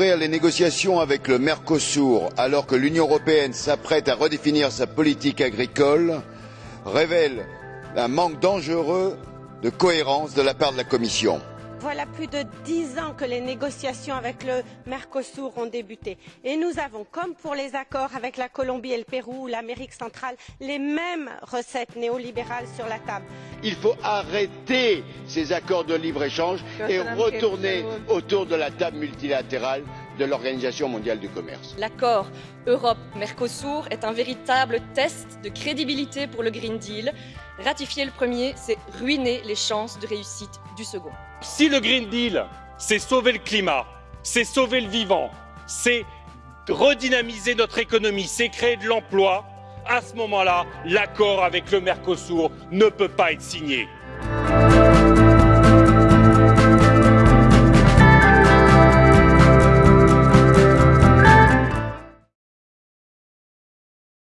négociations avec le Mercosur, alors que l'Union européenne s'apprête à redéfinir sa politique agricole, révèlent un manque dangereux de cohérence de la part de la Commission. Voilà plus de dix ans que les négociations avec le Mercosur ont débuté et nous avons, comme pour les accords avec la Colombie et le Pérou ou l'Amérique centrale, les mêmes recettes néolibérales sur la table. Il faut arrêter ces accords de libre échange et retourner autour de la table multilatérale de l'Organisation mondiale du commerce. L'accord Europe-Mercosur est un véritable test de crédibilité pour le Green Deal. Ratifier le premier, c'est ruiner les chances de réussite du second. Si le Green Deal, c'est sauver le climat, c'est sauver le vivant, c'est redynamiser notre économie, c'est créer de l'emploi, à ce moment-là, l'accord avec le Mercosur ne peut pas être signé.